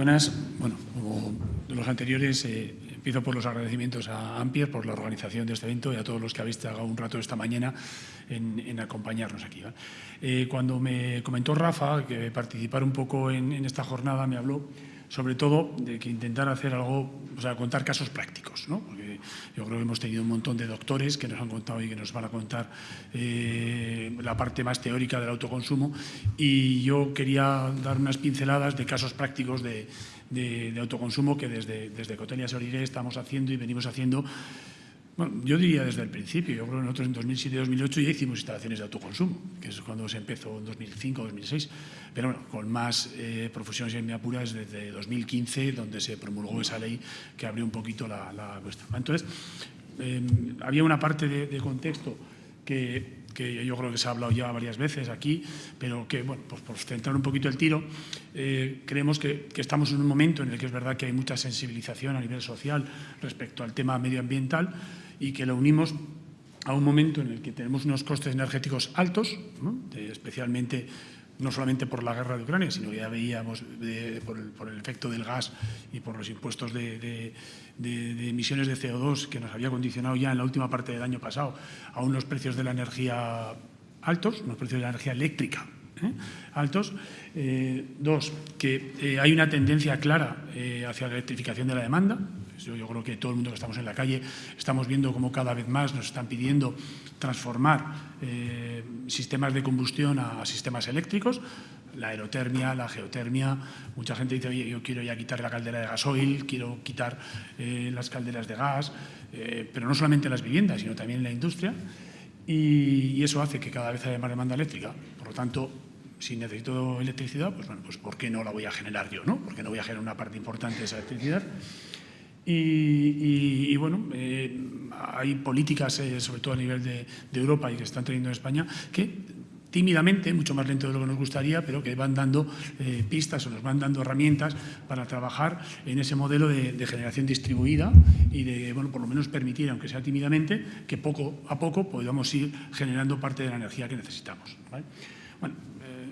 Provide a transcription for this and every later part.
buenas. Bueno, como de los anteriores, eh, empiezo por los agradecimientos a Ampier por la organización de este evento y a todos los que habéis tragado un rato esta mañana en, acompañarnos aquí. Eh, cuando me comentó Rafa que participar un poco en, en esta jornada, me habló sobre todo de que intentar hacer algo, o sea, contar casos prácticos, ¿no? Yo creo que hemos tenido un montón de doctores que nos han contado y que nos van a contar eh, la parte más teórica del autoconsumo. Y yo quería dar unas pinceladas de casos prácticos de, autoconsumo que desde, desde Cotelia Soliré estamos haciendo y venimos haciendo yo diría desde el principio, yo creo que nosotros en 2007-2008 ya hicimos instalaciones de autoconsumo, que es cuando se empezó en 2005-2006, pero bueno, con más eh, profesiones en mi apura desde 2015, donde se promulgó esa ley que abrió un poquito la, cuestión. Entonces, em, había una parte de, contexto que, yo creo que se ha hablado ya varias veces aquí, pero que, bueno, pues por centrar un poquito el tiro, eh, creemos que, estamos en un momento en el que es verdad que hay mucha sensibilización a nivel social respecto al tema medioambiental, y que lo unimos a un momento en el que tenemos unos costes energéticos altos, especialmente no solamente por la guerra de Ucrania, sino ya veíamos por, el, efecto del gas y por los impuestos de, emisiones de CO2 que nos había condicionado ya en la última parte del año pasado a unos precios de la energía altos, unos precios de la energía eléctrica ¿eh? altos. Eh, dos, que eh, hay una tendencia clara hacia la electrificación de la demanda, yo, creo que todo el mundo que estamos en la calle estamos viendo cómo cada vez más nos están pidiendo transformar eh, sistemas de combustión a, sistemas eléctricos, la aerotermia, la geotermia. Mucha gente dice, oye, yo quiero ya quitar la caldera de gasoil, quiero quitar eh, las calderas de gas, eh, pero no solamente en las viviendas, sino también en la industria. Y, y, eso hace que cada vez haya más demanda eléctrica. Por lo tanto, si necesito electricidad, pues bueno, pues ¿por qué no la voy a generar yo? ¿no? ¿Por qué no voy a generar una parte importante de esa electricidad? Y, bueno, eh, hay políticas, eh, sobre todo a nivel de, Europa y que están teniendo en España, que tímidamente, mucho más lento de lo que nos gustaría, pero que van dando eh, pistas o nos van dando herramientas para trabajar en ese modelo de, generación distribuida y de, bueno, por lo menos permitir, aunque sea tímidamente, que poco a poco podamos ir generando parte de la energía que necesitamos. Bueno,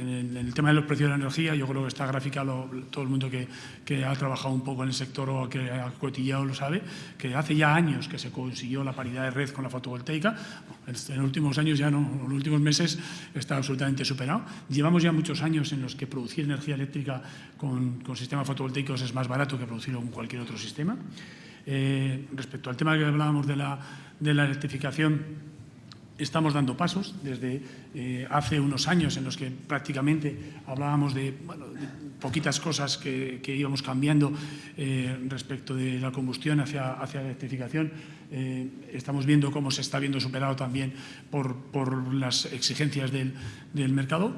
en el, tema de los precios de la energía, yo creo que esta gráfica todo el mundo que, ha trabajado un poco en el sector o que ha cotillado lo sabe, que hace ya años que se consiguió la paridad de red con la fotovoltaica. En los últimos años ya no, en los últimos meses está absolutamente superado. Llevamos ya muchos años en los que producir energía eléctrica con, sistemas fotovoltaicos es más barato que producirlo con cualquier otro sistema. Eh, respecto al tema que hablábamos de la, de la electrificación, estamos dando pasos desde eh, hace unos años en los que prácticamente hablábamos de, poquitas cosas que, íbamos cambiando eh, respecto de la combustión hacia, hacia la electrificación. Eh, estamos viendo cómo se está viendo superado también por, por las exigencias del, del, mercado.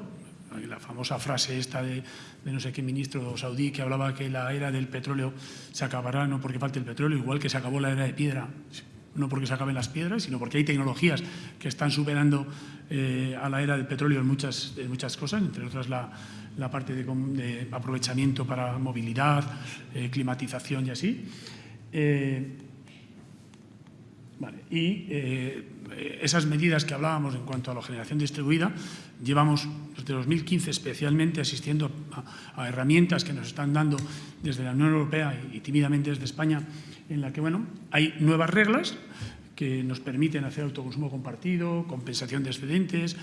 La famosa frase esta de, de, no sé qué ministro saudí que hablaba que la era del petróleo se acabará no porque falte el petróleo, igual que se acabó la era de piedra no porque se acaben las piedras, sino porque hay tecnologías que están superando eh, a la era del petróleo en muchas, muchas cosas, entre otras la, parte de, aprovechamiento para movilidad, eh, climatización y así. Eh, y esas medidas que hablábamos en cuanto a la generación distribuida, llevamos desde 2015 especialmente asistiendo a, herramientas que nos están dando desde la Unión Europea y tímidamente desde España en la que bueno, hay nuevas reglas que nos permiten hacer autoconsumo compartido, compensación de excedentes,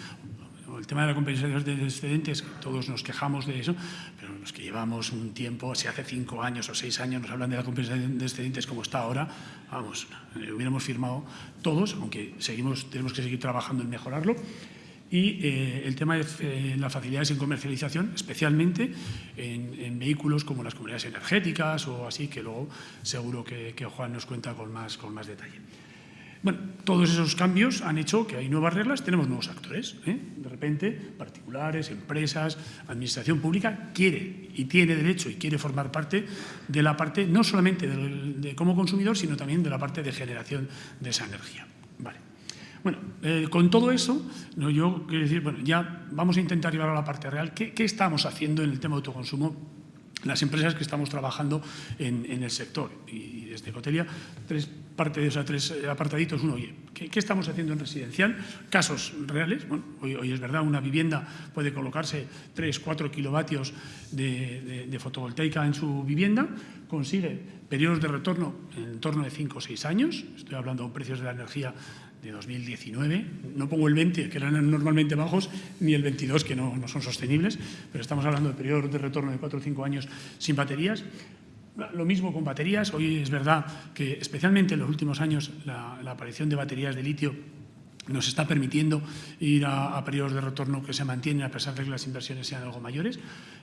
el tema de la compensación de excedentes, todos nos quejamos de eso, pero los que llevamos un tiempo, si hace cinco años o seis años nos hablan de la compensación de excedentes como está ahora, vamos, eh, hubiéramos firmado todos, aunque seguimos, tenemos que seguir trabajando en mejorarlo, y eh, el tema de eh, las facilidades en comercialización, especialmente en, vehículos como las comunidades energéticas o así, que luego seguro que, Juan nos cuenta con más, con más detalle. Bueno, todos esos cambios han hecho que hay nuevas reglas, tenemos nuevos actores. ¿eh? De repente, particulares, empresas, administración pública quiere y tiene derecho y quiere formar parte de la parte, no solamente de como consumidor, sino también de la parte de generación de esa energía. Vale. Bueno, eh, con todo eso, yo quiero decir, bueno, ya vamos a intentar llevarlo a la parte real. ¿Qué, estamos haciendo en el tema de autoconsumo las empresas que estamos trabajando en, el sector. Y, desde Cotelia, tres parte tres apartaditos. Uno, oye, ¿qué, estamos haciendo en residencial? Casos reales. Bueno, hoy, es verdad, una vivienda puede colocarse 3, 4 kilovatios de, de, fotovoltaica en su vivienda, consigue periodos de retorno en torno de 5 o 6 años. Estoy hablando de precios de la energía de 2019. No pongo el 20, que eran normalmente bajos, ni el 22, que no, son sostenibles, pero estamos hablando de periodos de retorno de 4 o 5 años sin baterías. Lo mismo con baterías. Hoy es verdad que, especialmente en los últimos años, la, aparición de baterías de litio nos está permitiendo ir a, periodos de retorno que se mantienen a pesar de que las inversiones sean algo mayores.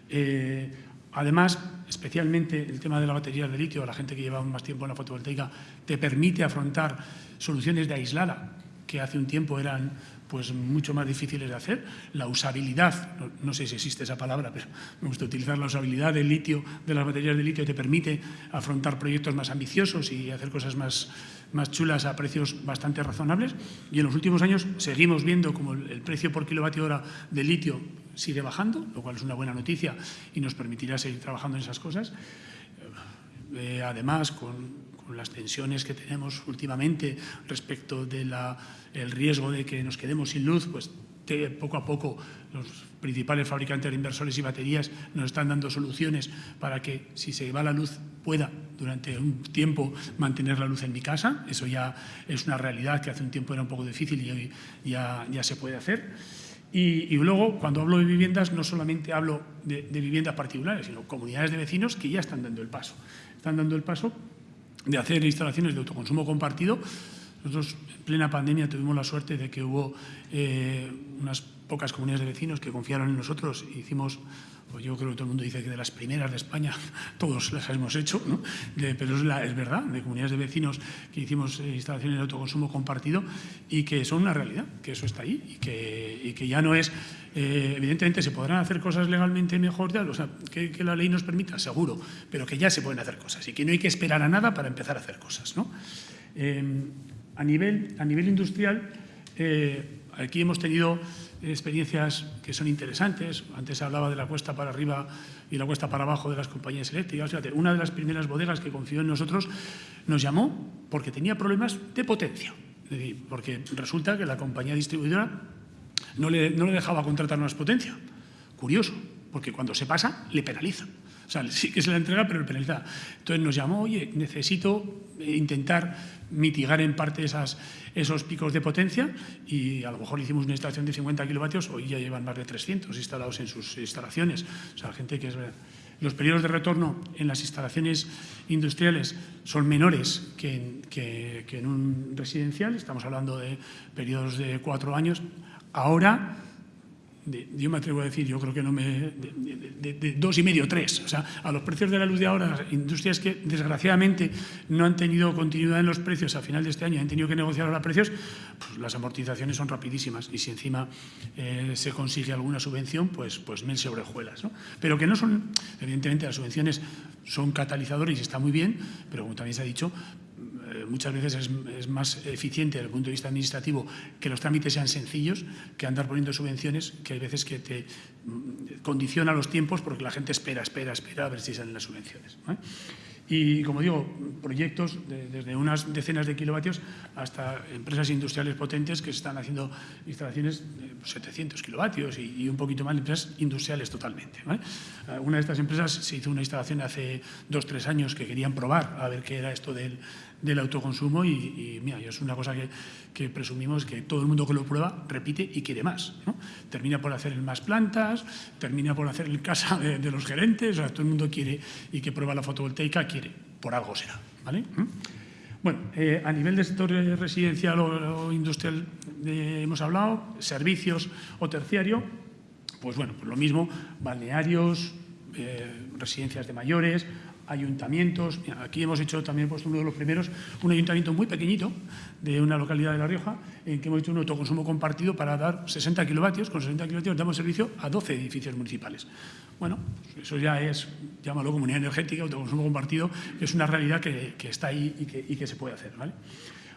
Eh, además, especialmente el tema de la batería de litio, la gente que lleva más tiempo en la fotovoltaica, te permite afrontar soluciones de aislada que hace un tiempo eran pues mucho más difíciles de hacer. La usabilidad, no, sé si existe esa palabra, pero me gusta utilizar la usabilidad del litio, de las baterías de litio, te permite afrontar proyectos más ambiciosos y hacer cosas más, más chulas a precios bastante razonables. Y en los últimos años seguimos viendo como el, precio por kilovatio hora de litio sigue bajando, lo cual es una buena noticia y nos permitirá seguir trabajando en esas cosas. Eh, además, con, las tensiones que tenemos últimamente respecto del riesgo de que nos quedemos sin luz, pues poco a poco los principales fabricantes de inversores y baterías nos están dando soluciones para que si se va la luz pueda durante un tiempo mantener la luz en mi casa. Eso ya es una realidad que hace un tiempo era un poco difícil y hoy ya, ya se puede hacer. Y, luego, cuando hablo de viviendas, no solamente hablo de, de viviendas particulares, sino comunidades de vecinos que ya están dando el paso. Están dando el paso de hacer instalaciones de autoconsumo compartido. Nosotros en plena pandemia tuvimos la suerte de que hubo eh, unas pocas comunidades de vecinos que confiaron en nosotros e hicimos, pues yo creo que todo el mundo dice que de las primeras de España todos las hemos hecho, ¿no? pero es, verdad, de comunidades de vecinos que hicimos eh, instalaciones de autoconsumo compartido y que son una realidad, que eso está ahí y que, ya no es eh, evidentemente se podrán hacer cosas legalmente mejor, o sea, que, la ley nos permita, seguro, pero que ya se pueden hacer cosas y que no hay que esperar a nada para empezar a hacer cosas. Eh, a, nivel, a nivel industrial, eh, aquí hemos tenido experiencias que son interesantes. Antes hablaba de la cuesta para arriba y la cuesta para abajo de las compañías eléctricas. una de las primeras bodegas que confió en nosotros nos llamó porque tenía problemas de potencia. porque resulta que la compañía distribuidora no le, dejaba contratar más potencia. Curioso, porque cuando se pasa, le penaliza. O sea, sí que se la entrega, pero le penaliza. Entonces nos llamó, oye, necesito intentar mitigar en parte esas, esos picos de potencia y a lo mejor hicimos una instalación de 50 kilovatios, hoy ya llevan más de 300 instalados en sus instalaciones. O sea, gente que es... Los periodos de retorno en las instalaciones industriales son menores que en, que en un residencial, estamos hablando de periodos de cuatro años, Ahora, yo me atrevo a decir, yo creo que no me... De, dos y medio, tres. O sea, a los precios de la luz de ahora, industrias que desgraciadamente no han tenido continuidad en los precios a final de este año, han tenido que negociar ahora precios, pues las amortizaciones son rapidísimas. Y si encima eh, se consigue alguna subvención, pues, pues mil sobrejuelas. ¿no? Pero que no son, evidentemente las subvenciones son catalizadores y está muy bien, pero como también se ha dicho, muchas veces es, más eficiente desde el punto de vista administrativo que los trámites sean sencillos que andar poniendo subvenciones que hay veces que te mm, condiciona los tiempos porque la gente espera, espera, espera a ver si salen las subvenciones. Y, como digo, proyectos desde unas decenas de kilovatios hasta empresas industriales potentes que están haciendo instalaciones de 700 kilovatios y, un poquito más de empresas industriales totalmente. Una de estas empresas se hizo una instalación hace dos, tres años que querían probar a ver qué era esto del, del autoconsumo y, mira, es una cosa que, presumimos que todo el mundo que lo prueba repite y quiere más. Termina por hacer más plantas, termina por hacer en casa de, los gerentes, todo el mundo quiere y que prueba la fotovoltaica quiere, por algo será. ¿vale? ¿Mm? Bueno, eh, a nivel de sector residencial o, industrial eh, hemos hablado, servicios o terciario, pues bueno, pues lo mismo, balnearios, eh, residencias de mayores, ayuntamientos. Aquí hemos hecho también puesto uno de los primeros, un ayuntamiento muy pequeñito de una localidad de La Rioja, en que hemos hecho un autoconsumo compartido para dar 60 kilovatios. Con 60 kilovatios damos servicio a 12 edificios municipales. Bueno, pues eso ya es, llámalo comunidad energética, autoconsumo compartido, que es una realidad que, está ahí y que, se puede hacer. ¿vale?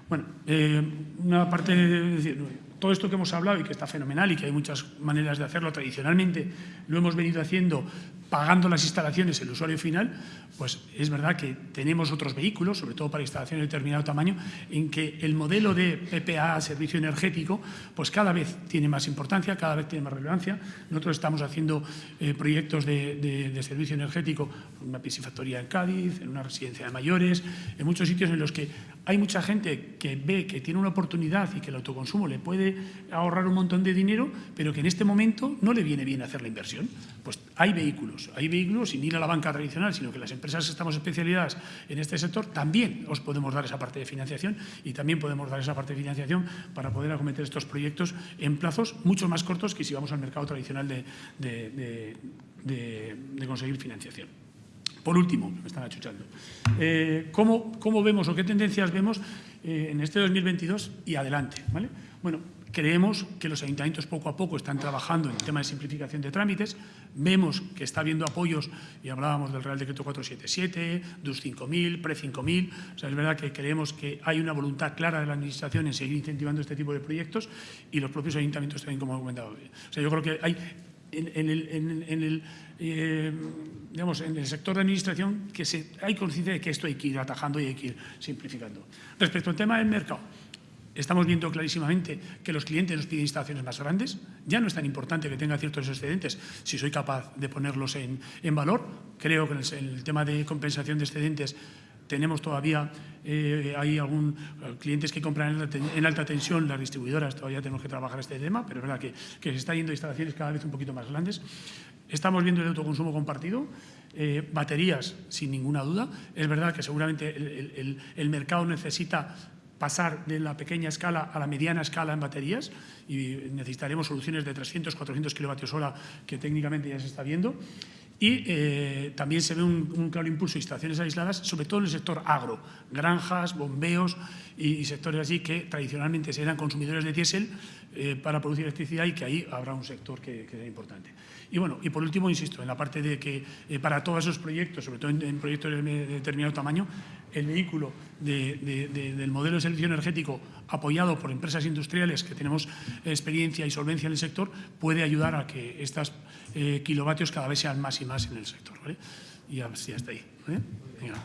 Bueno, eh, una parte, de decir, todo esto que hemos hablado y que está fenomenal y que hay muchas maneras de hacerlo tradicionalmente, lo hemos venido haciendo pagando las instalaciones el usuario final, pues es verdad que tenemos otros vehículos, sobre todo para instalaciones de determinado tamaño, en que el modelo de PPA, servicio energético, pues cada vez tiene más importancia, cada vez tiene más relevancia. Nosotros estamos haciendo eh, proyectos de, servicio energético en una piscifactoría en Cádiz, en una residencia de mayores, en muchos sitios en los que hay mucha gente que ve que tiene una oportunidad y que el autoconsumo le puede ahorrar un montón de dinero, pero que en este momento no le viene bien hacer la inversión. Pues hay vehículos, hay vehículos sin ir a la banca tradicional, sino que las empresas empresas estamos especializadas en este sector, también os podemos dar esa parte de financiación y también podemos dar esa parte de financiación para poder acometer estos proyectos en plazos mucho más cortos que si vamos al mercado tradicional de, de, conseguir financiación. Por último, me están achuchando, eh, ¿cómo, ¿cómo, vemos o qué tendencias vemos eh, en este 2022 y adelante? ¿vale? Bueno, Creemos que los ayuntamientos poco a poco están trabajando en el tema de simplificación de trámites. Vemos que está habiendo apoyos, y hablábamos del Real Decreto 477, DUS 5.000, PRE 5.000. O sea, es verdad que creemos que hay una voluntad clara de la Administración en seguir incentivando este tipo de proyectos y los propios ayuntamientos también, como he comentado. O sea, yo creo que hay en, el, eh, digamos, en el sector de administración que hay conciencia de que esto hay que ir atajando y hay que ir simplificando. Respecto al tema del mercado, Estamos viendo clarísimamente que los clientes nos piden instalaciones más grandes. Ya no es tan importante que tenga ciertos excedentes si soy capaz de ponerlos en, valor. Creo que en el, tema de compensación de excedentes tenemos todavía, eh, hay algún eh, clientes que compran en alta, tensión, las distribuidoras todavía tenemos que trabajar este tema, pero es verdad que, se está yendo a instalaciones cada vez un poquito más grandes. Estamos viendo el autoconsumo compartido, eh, baterías sin ninguna duda. Es verdad que seguramente el mercado necesita pasar de la pequeña escala a la mediana escala en baterías y necesitaremos soluciones de 300, 400 kilovatios hora que técnicamente ya se está viendo. Y eh, también se ve un, claro impulso de instalaciones aisladas, sobre todo en el sector agro, granjas, bombeos y, sectores así que tradicionalmente eran consumidores de diésel eh, para producir electricidad y que ahí habrá un sector que, que, importante. Y bueno, y por último, insisto, en la parte de que eh, para todos esos proyectos, sobre todo en, proyectos de, determinado tamaño, el vehículo del modelo de servicio energético apoyado por empresas industriales que tenemos experiencia y solvencia en el sector puede ayudar a que estos kilovatios cada vez sean más y más en el sector. Y hasta ahí. ¿vale? Venga,